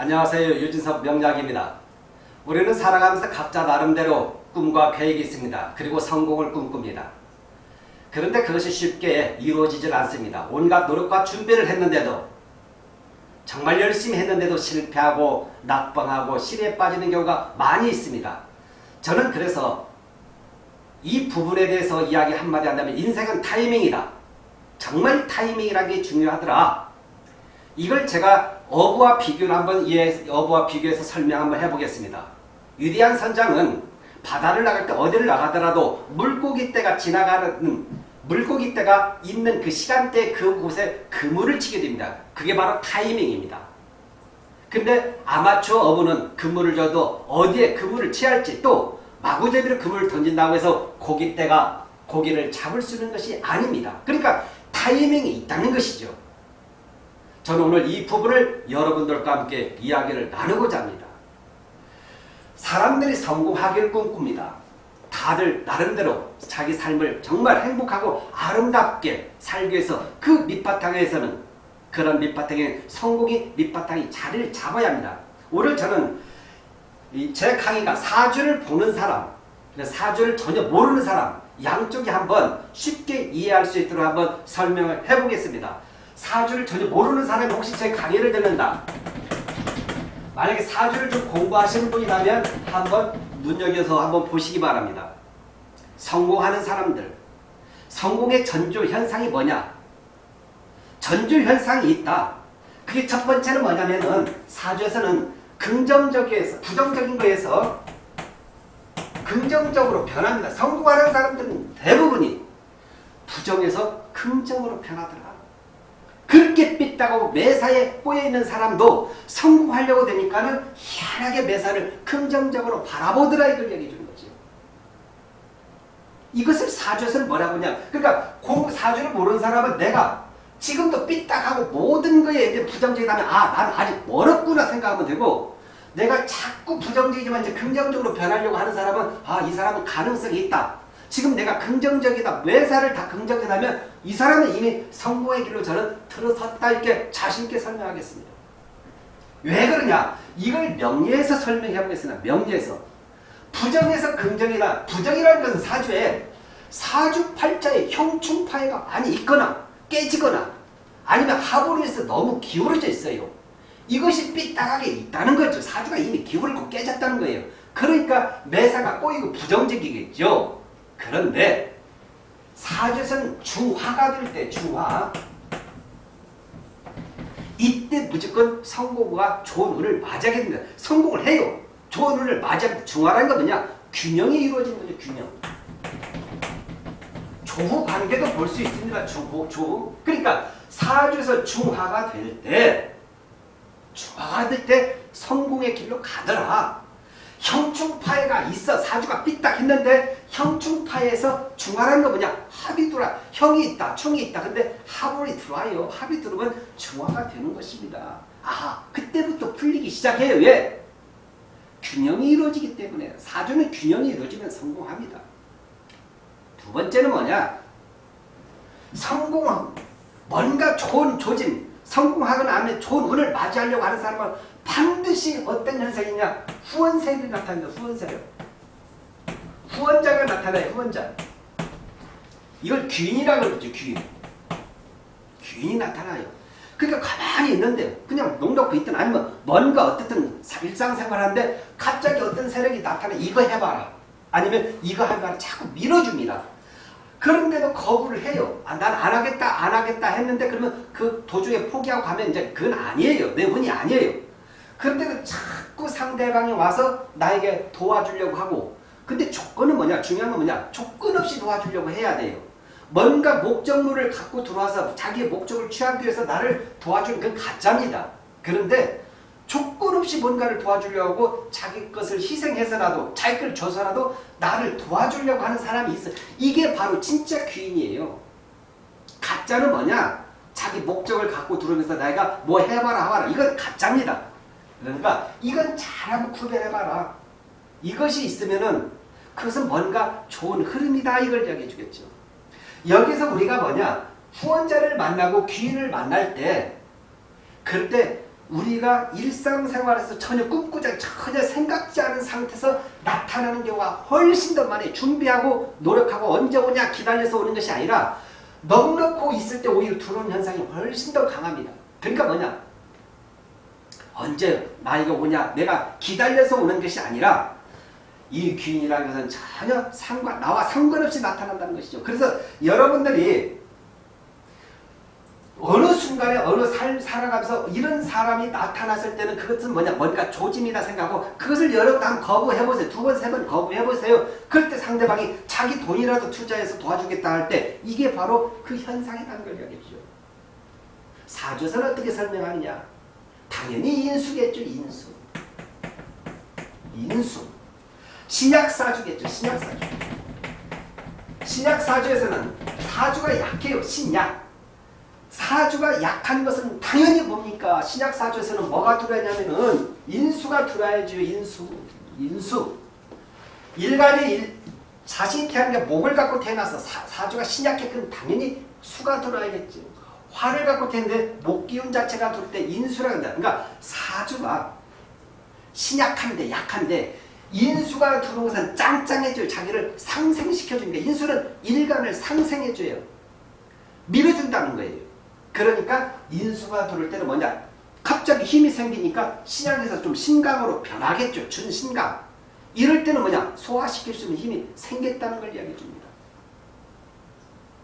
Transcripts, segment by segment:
안녕하세요. 유진섭 명작입니다. 우리는 살아가면서 각자 나름대로 꿈과 계획이 있습니다. 그리고 성공을 꿈꿉니다. 그런데 그것이 쉽게 이루어지질 않습니다. 온갖 노력과 준비를 했는데도 정말 열심히 했는데도 실패하고 낙방하고 실에 빠지는 경우가 많이 있습니다. 저는 그래서 이 부분에 대해서 이야기 한마디 한다면 인생은 타이밍이다. 정말 타이밍이라는 게 중요하더라. 이걸 제가 어부와 비교를 한번 이해, 어부와 비교해서 설명 한번 해보겠습니다. 위대한 선장은 바다를 나갈 때 어디를 나가더라도 물고기 떼가 지나가는 물고기 떼가 있는 그 시간대 그곳에 그물을 치게 됩니다. 그게 바로 타이밍입니다. 근데 아마추어 어부는 그물을 줘도 어디에 그물을 취할지 또 마구제비로 그물을 던진다고 해서 고기 떼가 고기를 잡을 수 있는 것이 아닙니다. 그러니까 타이밍이 있다는 것이죠. 저는 오늘 이 부분을 여러분들과 함께 이야기를 나누고자 합니다. 사람들이 성공하기를 꿈꿉니다. 다들 나름대로 자기 삶을 정말 행복하고 아름답게 살기 위해서 그 밑바탕에서는 그런 밑바탕에 성공이 밑바탕이 자리를 잡아야 합니다. 오늘 저는 제 강의가 사주를 보는 사람, 사주를 전혀 모르는 사람 양쪽이 한번 쉽게 이해할 수 있도록 한번 설명을 해보겠습니다. 사주를 전혀 모르는 사람이 혹시 제 강의를 듣는다. 만약에 사주를 좀 공부하시는 분이라면 한번 눈여겨서 한번 보시기 바랍니다. 성공하는 사람들. 성공의 전조 현상이 뭐냐? 전조 현상이 있다. 그게 첫 번째는 뭐냐면은 사주에서는 긍정적에서 부정적인 거에서 긍정적으로 변합니다. 성공하는 사람들은 대부분이 부정에서 긍정으로 변하더라. 삐딱하고 매사에 꼬여있는 사람도 성공하려고 되니까는 희한하게 매사를 긍정적으로 바라보더라 이걸 얘기해 주는 거죠. 이것을 사주에서는 뭐라고 하냐. 그러니까 공 사주를 모르는 사람은 내가 지금도 삐딱하고 모든 거에 이제 부정적이다면 아, 난 아직 멀었구나 생각하면 되고 내가 자꾸 부정적이지만 이제 긍정적으로 변하려고 하는 사람은 아, 이 사람은 가능성이 있다. 지금 내가 긍정적이다. 매사를 다 긍정적이라면 이 사람은 이미 성공의 길로 저는 들어섰다 이렇게 자신있게 설명하겠습니다. 왜 그러냐? 이걸 명리에서 설명해 보겠습니다. 명리에서. 부정에서 긍정이다. 부정이라는 것은 사주에 사주팔자에 형충파해가 많이 있거나 깨지거나 아니면 하부로에서 너무 기울어져 있어요. 이것이 삐딱하게 있다는 거죠. 사주가 이미 기울고 깨졌다는 거예요. 그러니까 매사가 꼬이고 부정적이겠죠. 그런데 사주에서는 중화가 될때 중화 이때 무조건 성공과 좋은 운을 맞이하게 됩니다. 성공을 해요. 좋은 운을 맞이하게 중화라는 건 뭐냐? 균형이 이루어지는 거죠. 균형. 조후 관계도 볼 수 있습니다. 조후, 조후. 그러니까 사주에서 중화가 될 때, 중화가 될 때 성공의 길로 가더라. 형충파해가 있어. 사주가 삐딱 했는데 형충파에서 중화라는 거 뭐냐? 합이 들어와. 형이 있다. 충이 있다. 근데 합이 들어와요. 합이 들어오면 중화가 되는 것입니다. 아, 그때부터 풀리기 시작해요. 왜? 균형이 이루어지기 때문에 사주는 균형이 이루어지면 성공합니다. 두 번째는 뭐냐? 성공은 뭔가 좋은 조짐, 성공하거나 하면 좋은 운을 맞이하려고 하는 사람은 반드시 어떤 현상이냐? 후원세력이 나타납니다. 후원세력. 후원자가 나타나요. 후원자. 이걸 귀인이라고 그러죠. 귀인. 귀인이 나타나요. 그러니까 가만히 있는데 그냥 농놓고 있든 아니면 뭔가 어떻든 일상생활하는데 갑자기 어떤 세력이 나타나 이거 해봐라. 아니면 이거 해봐라. 자꾸 밀어줍니다. 그런데도 거부를 해요. 아, 난 안 하겠다, 안 하겠다 했는데 그러면 그 도중에 포기하고 가면 이제 그건 아니에요. 내 운이 아니에요. 그런데도 자꾸 상대방이 와서 나에게 도와주려고 하고 근데 조건은 뭐냐? 중요한 건 뭐냐? 조건 없이 도와주려고 해야 돼요. 뭔가 목적물을 갖고 들어와서 자기의 목적을 취하기 위해서 나를 도와주는 건 가짜입니다. 그런데 조건 없이 뭔가를 도와주려고 하고 자기 것을 희생해서라도 자기 걸 줘서라도 나를 도와주려고 하는 사람이 있어. 이게 바로 진짜 귀인이에요. 가짜는 뭐냐? 자기 목적을 갖고 들어오면서 내가 뭐 해봐라 하봐라. 이건 가짜입니다. 그러니까 이건 잘하고 구별해봐라. 이것이 있으면은 그것은 뭔가 좋은 흐름이다 이걸 이야기해 주겠죠. 여기서 우리가 뭐냐 후원자를 만나고 귀인을 만날 때 그럴 때 우리가 일상생활에서 전혀 꿈꾸지 않 전혀 생각지 않은 상태에서 나타나는 경우가 훨씬 더 많이 준비하고 노력하고 언제 오냐 기다려서 오는 것이 아니라 넉넉고 있을 때 오히려 들어오는 현상이 훨씬 더 강합니다. 그러니까 뭐냐 언제 나이가 오냐 내가 기다려서 오는 것이 아니라 이 귀인이라는 것은 전혀 상관 나와 상관없이 나타난다는 것이죠. 그래서 여러분들이 어느 순간에 어느 삶 살아가면서 이런 사람이 나타났을 때는 그것은 뭐냐 뭔가 조짐이다 생각하고 그것을 여러 번 거부해보세요. 두 번, 세 번 거부해보세요. 그럴 때 상대방이 자기 돈이라도 투자해서 도와주겠다 할 때 이게 바로 그 현상이라는 걸 이야기해주죠. 사주에서는 어떻게 설명하느냐 당연히 인수겠죠. 인수. 인수. 신약사주겠죠. 신약사주. 신약사주에서는 사주가 약해요. 신약. 사주가 약한 것은 당연히 뭡니까? 신약 사주에서는 뭐가 들어야냐면은 인수가 들어야죠. 인수. 인수. 일간이 일, 자신이 태어난 게 목을 갖고 태어나서 사, 주가 신약해 그럼 당연히 수가 들어야겠죠. 화를 갖고 태는데 목 기운 자체가 돌때 인수라 한다. 그러니까 사주가 신약한데 약한데 인수가 들어온 것은 짱짱해져요. 자기를 상생시켜주는 게 인수는 일간을 상생해줘요. 밀어준다는 거예요. 그러니까 인수가 들어올 때는 뭐냐 갑자기 힘이 생기니까 신약에서 좀 신강으로 변하겠죠. 준신강. 이럴 때는 뭐냐 소화시킬 수 있는 힘이 생겼다는 걸 이야기해 줍니다.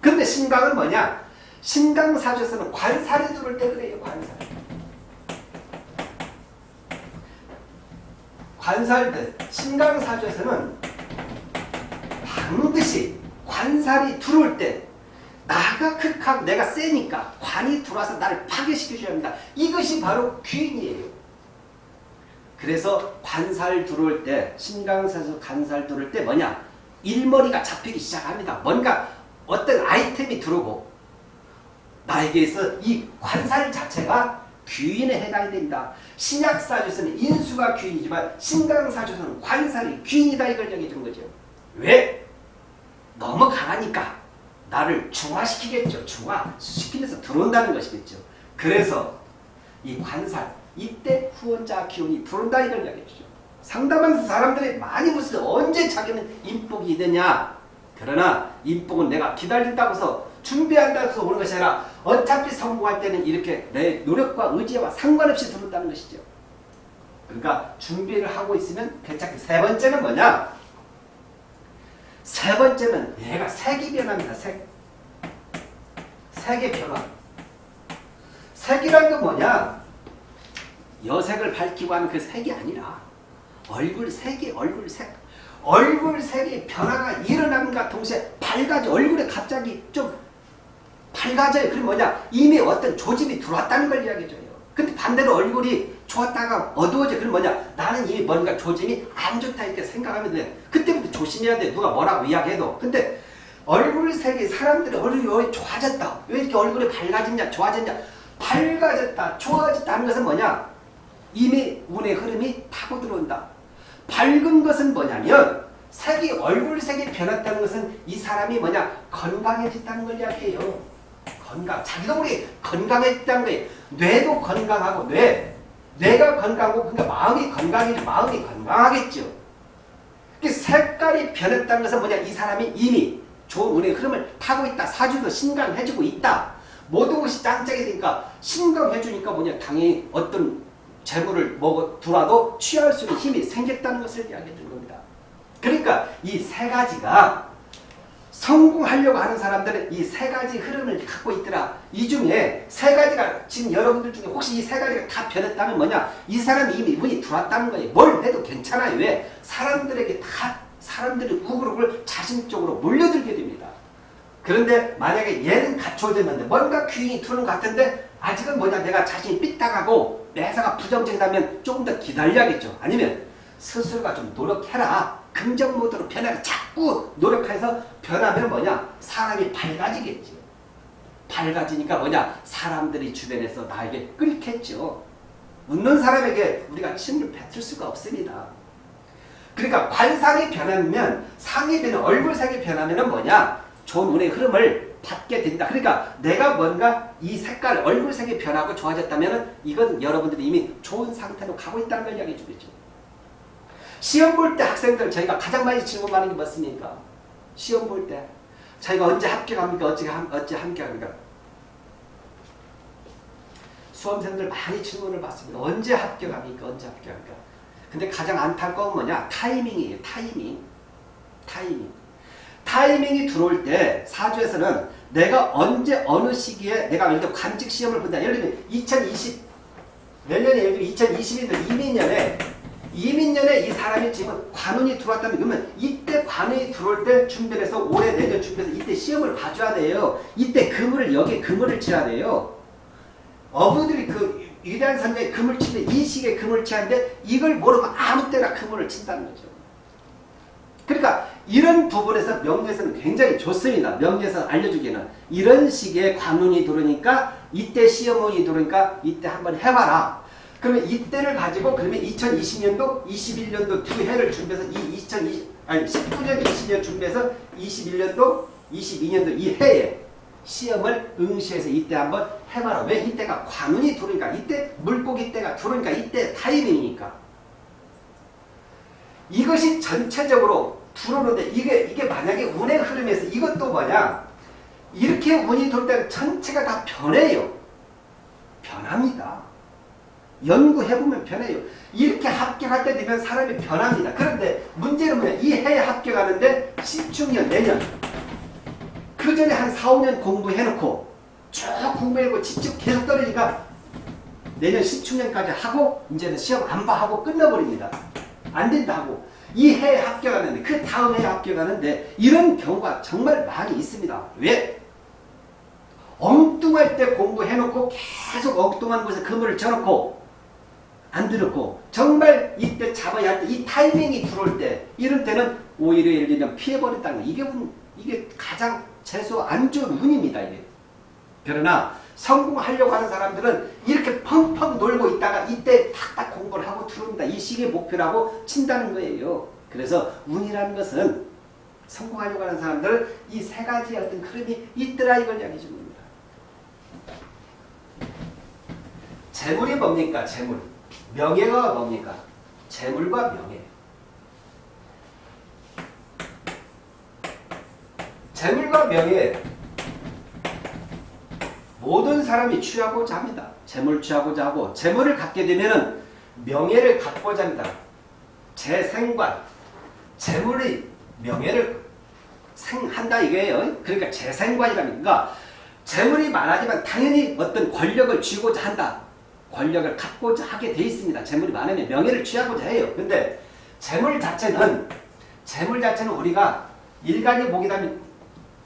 근데 신강은 뭐냐 신강사주에서는 관살이 들어올 때 그래요. 관살. 관살들 신강사주에서는 반드시 관살이 들어올 때 나가 극하고 내가 세니까 관이 들어와서 나를 파괴시켜줘야 합니다. 이것이 바로 귀인이에요. 그래서 관살 들어올 때 신강사에서 관살 들어올 때 뭐냐 일머리가 잡히기 시작합니다. 뭔가 어떤 아이템이 들어오고 나에게서 이 관살 자체가 귀인에 해당이 된다. 신약사주에서는 인수가 귀인이지만 신강사주에서는 관살이 귀인이다 이걸 얘기해준 거죠. 왜? 너무 강하니까 나를 중화시키겠죠. 중화 시키면서 들어온다는 것이겠죠. 그래서 이 관살, 이때 후원자 기운이 들어온다 이걸 이야기해주죠. 상담하면서 사람들이 많이 묻어요. 언제 자기는 인복이 되냐. 그러나 인복은 내가 기다린다고 해서 준비한다고 해서 오는 것이 아니라 어차피 성공할 때는 이렇게 내 노력과 의지와 상관없이 들어온다는 것이죠. 그러니까 준비를 하고 있으면 괜찮게. 세 번째는 뭐냐? 세 번째는 얘가 색이 변합니다. 색. 색의 변화. 색이란 건 뭐냐? 여색을 밝히고 하는 그 색이 아니라 얼굴 색이 얼굴 색. 얼굴 색의 변화가 일어남과 동시에 밝아져. 얼굴에 갑자기 좀 밝아져요. 그럼 뭐냐? 이미 어떤 조짐이 들어왔다는 걸 이야기해줘요. 근데 반대로 얼굴이 좋았다가 어두워져. 그럼 뭐냐? 나는 이 뭔가 조짐이 안 좋다 이렇게 생각하면 돼. 그때부터 조심해야 돼. 누가 뭐라고 이야기해도. 근데 얼굴 색이 사람들이 얼굴이 좋아졌다. 왜 이렇게 얼굴이 밝아졌냐? 좋아졌냐? 밝아졌다. 좋아졌다 하는 것은 뭐냐? 이미 운의 흐름이 타고 들어온다. 밝은 것은 뭐냐면 색이 얼굴 색이 변했다는 것은 이 사람이 뭐냐? 건강해졌다는 걸 이야기해요. 건강. 자기도 모르게 건강해졌다는 거예요. 뇌도 건강하고 뇌. 뇌가 건강하고 그러니까 마음이 건강해지 마음이 건강하겠죠. 색깔이 변했다는 것은 뭐냐? 이 사람이 이미 좋은 운의 흐름을 타고 있다. 사주도 신강해주고 있다. 모든 것이 짱짱이 되니까 신강해주니까 뭐냐? 당연히 어떤 재물을 먹어 두라도 취할 수 있는 힘이 생겼다는 것을 이야기해 준 겁니다. 그러니까 이 세 가지가 성공하려고 하는 사람들은 이 세 가지 흐름을 갖고 있더라. 이 중에 세 가지가 지금 여러분들 중에 혹시 이 세 가지가 다 변했다면 뭐냐? 이 사람이 이미 운이 들어왔다는 거예요. 뭘 해도 괜찮아요. 왜? 사람들에게 다 사람들이 우그룹을 자신적으로 몰려들게 됩니다. 그런데 만약에 얘는 갖춰졌는데 뭔가 귀인이 들어오는 것 같은데 아직은 뭐냐 내가 자신이 삐딱하고 매사가 부정적이다면 조금 더 기다려야겠죠. 아니면 스스로가 좀 노력해라. 긍정 모드로 변하라. 자꾸 노력해서 변하면 뭐냐 사람이 밝아지겠죠. 밝아지니까 뭐냐 사람들이 주변에서 나에게 끓겠죠. 웃는 사람에게 우리가 침을 뱉을 수가 없습니다. 그러니까 관상이 변하면 상이 변 얼굴색이 변하면 뭐냐? 좋은 운의 흐름을 받게 된다. 그러니까 내가 뭔가 이 색깔, 얼굴색이 변하고 좋아졌다면 이건 여러분들이 이미 좋은 상태로 가고 있다는 걸 이야기해 주겠죠. 시험 볼 때 학생들 저희가 가장 많이 질문하는 게 뭐습니까? 시험 볼 때. 자기가 언제 합격합니까? 어찌, 어찌 합격합니까? 수험생들 많이 질문을 받습니다. 언제 합격합니까? 언제 합격합니까? 근데 가장 안타까운 뭐냐? 타이밍이에요. 타이밍. 타이밍. 타이밍이 들어올 때 사주에서는 내가 언제 어느 시기에 내가 예를 들어 관직 시험을 본다. 예를 들면 2020 내년에 예를 들어 2020년도 이민년에 이민년에 이 사람이 지금 관운이 들어왔다면 그러면 이때 관운이 들어올 때 준비를 해서 올해 내년 준비해서 이때 시험을 봐줘야 돼요. 이때 그물을 여기에 그물을 쳐야 돼요. 어부들이 그 위대한 선장에 금을 치는데 이 시기에 금을 치는데 이걸 모르고 아무 때나 금을 친다는 거죠. 그러니까 이런 부분에서 명리에서는 굉장히 좋습니다. 명리에서 알려주기에는 이런 시기에 관운이 들어오니까 이때 시험운이 들어오니까 이때 한번 해봐라. 그러면 이때를 가지고 그러면 2020년도, 21년도 두 해를 준비해서 이 2020, 아니 19년, 20년 준비해서 21년도, 22년도 이 해에 시험을 응시해서 이때 한번 해봐라. 왜 이때가 관운이 들어오니까 이때 물고기 때가 들어오니까 이때 타이밍이니까. 이것이 전체적으로 들어오는데 이게 이게 만약에 운의 흐름에서 이것도 뭐냐 이렇게 운이 돌 때는 전체가 다 변해요. 변합니다. 연구해보면 변해요. 이렇게 합격할 때 되면 사람이 변합니다. 그런데 문제는 뭐냐 이 해에 합격하는데 10중년 내년 그 전에 한 4, 5년 공부해놓고 쭉 공부해놓고 집중 계속 떨어지니까 내년 10중년까지 하고 이제는 시험 안 봐 하고 끝나버립니다. 안 된다고. 이 해에 합격하는데 그 다음 해에 합격하는데 이런 경우가 정말 많이 있습니다. 왜? 엉뚱할 때 공부해놓고 계속 엉뚱한 곳에 그물을 쳐놓고 안 들었고 정말 이때 잡아야 할 때 이 타이밍이 들어올 때 이런 때는 오히려 예를 들면 피해버린다는 거 이게 운, 이게 가장 최소 안 좋은 운입니다. 이게. 그러나 성공하려고 하는 사람들은 이렇게 펑펑 놀고 있다가 이때 탁탁 공부를 하고 들어옵니다. 이 시기의 목표라고 친다는 거예요. 그래서 운이라는 것은 성공하려고 하는 사람들은 이 세 가지의 어떤 흐름이 있더라 이걸 이야기해 주는 겁니다. 재물이 뭡니까? 재물. 명예가 뭡니까? 재물과 명예. 재물과 명예 모든 사람이 취하고자 합니다. 재물 취하고자 하고 재물을 갖게 되면 명예를 갖고자 합니다. 재 생관 재물이 명예를 생한다 이거예요. 그러니까 재생관이라는 그러니까 재물이 많아지만 당연히 어떤 권력을 쥐고자 한다. 권력을 갖고자 하게 돼 있습니다. 재물이 많으면 명예를 취하고자 해요. 근데 재물 자체는 재물 자체는 우리가 일간이 보기다면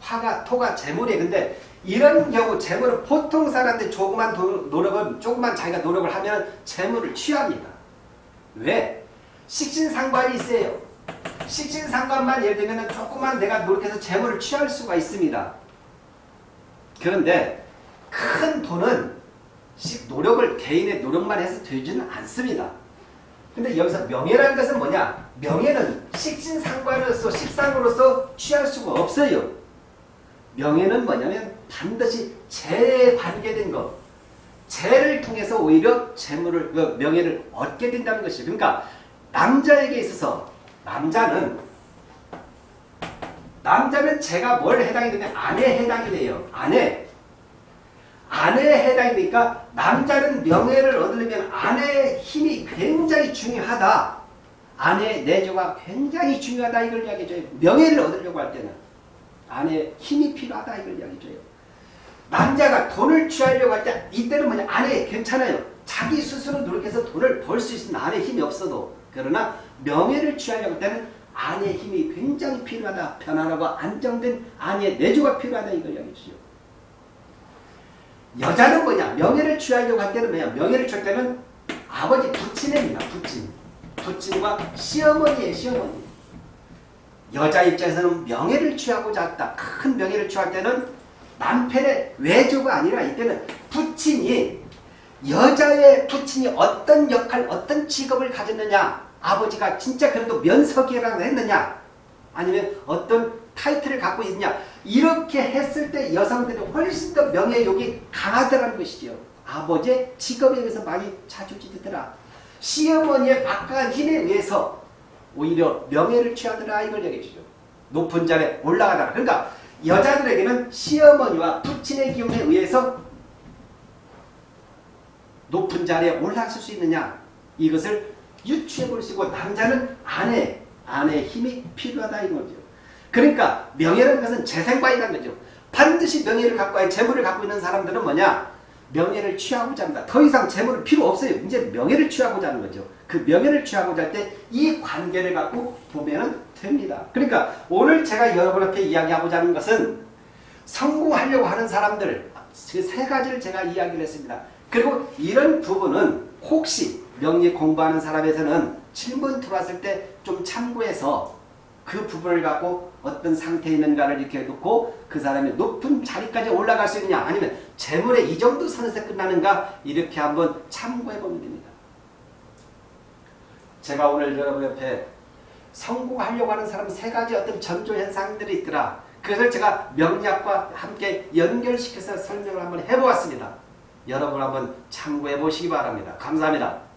화가 토가 재물이에요. 근데 이런 경우 재물은 보통 사람들 조그만 노력을 조그만 자기가 노력을 하면 재물을 취합니다. 왜? 식신상관이 있어요. 식신상관만 예를 들면 조그만 내가 노력해서 재물을 취할 수가 있습니다. 그런데 큰 돈은 노력을 개인의 노력만 해서 되지는 않습니다. 근데 여기서 명예라는 것은 뭐냐? 명예는 식신상관으로서 식상으로서 취할 수가 없어요. 명예는 뭐냐면 반드시 재에 관계된 것. 재를 통해서 오히려 재물을, 그 명예를 얻게 된다는 것이에요. 그러니까 남자에게 있어서 남자는 남자는 제가 뭘 해당이 되냐 아내에 해당이 돼요. 아내. 아내에 해당이 되니까 남자는 명예를 얻으려면 아내의 힘이 굉장히 중요하다. 아내의 내조가 굉장히 중요하다 이걸 이야기해줘요. 명예를 얻으려고 할 때는 아내의 힘이 필요하다 이걸 이야기해줘요. 남자가 돈을 취하려고 할 때 이때는 뭐냐 아내 괜찮아요. 자기 스스로 노력해서 돈을 벌 수 있으면 아내 힘이 없어도 그러나 명예를 취하려고 할 때는 아내의 힘이 굉장히 필요하다. 편안하고 안정된 아내의 내조가 필요하다 이걸 이야기해 주죠. 여자는 뭐냐? 명예를 취하려고 할 때는 뭐냐? 명예를 취할 때는 아버지 부친입니다. 부친. 부친과 시어머니의 시어머니. 여자 입장에서는 명예를 취하고자 했다. 큰 명예를 취할 때는 남편의 외조가 아니라 이때는 부친이 여자의 부친이 어떤 역할, 어떤 직업을 가졌느냐 아버지가 진짜 그래도 면석이라고 했느냐 아니면 어떤 타이틀을 갖고 있냐 이렇게 했을 때 여성들이 훨씬 더 명예욕이 강하다는 것이죠. 아버지의 직업에 의해서 많이 자주지더라. 시어머니의 막강한 힘에 의해서 오히려 명예를 취하더라 이걸 얘기해주죠. 높은 자리에 올라가더라. 그러니까 여자들에게는 시어머니와 부친의 기운에 의해서 높은 자리에 올라설 수 있느냐 이것을 유추해 볼 수 있고 남자는 아내, 아내의 힘이 필요하다 이거죠. 그러니까 명예라는 것은 재생과이라는 거죠. 반드시 명예를 갖고 와 재물을 갖고 있는 사람들은 뭐냐 명예를 취하고자 합니다. 더 이상 재물은 필요 없어요. 이제 명예를 취하고자 하는 거죠. 그 명예를 취하고자 할 때 이 관계를 갖고 보면 됩니다. 그러니까 오늘 제가 여러분 앞에 이야기하고자 하는 것은 성공하려고 하는 사람들 그 세 가지를 제가 이야기를 했습니다. 그리고 이런 부분은 혹시 명예 공부하는 사람에서는 질문 들어왔을 때 좀 참고해서 그 부분을 갖고 어떤 상태에 있는가를 이렇게 놓고 그 사람이 높은 자리까지 올라갈 수 있느냐 아니면 재물에 이 정도 선에서 끝나는가 이렇게 한번 참고해 보면 됩니다. 제가 오늘 여러분 옆에 성공하려고 하는 사람 세 가지 어떤 전조 현상들이 있더라. 그것을 제가 명리학과 함께 연결시켜서 설명을 한번 해보았습니다. 여러분 한번 참고해 보시기 바랍니다. 감사합니다.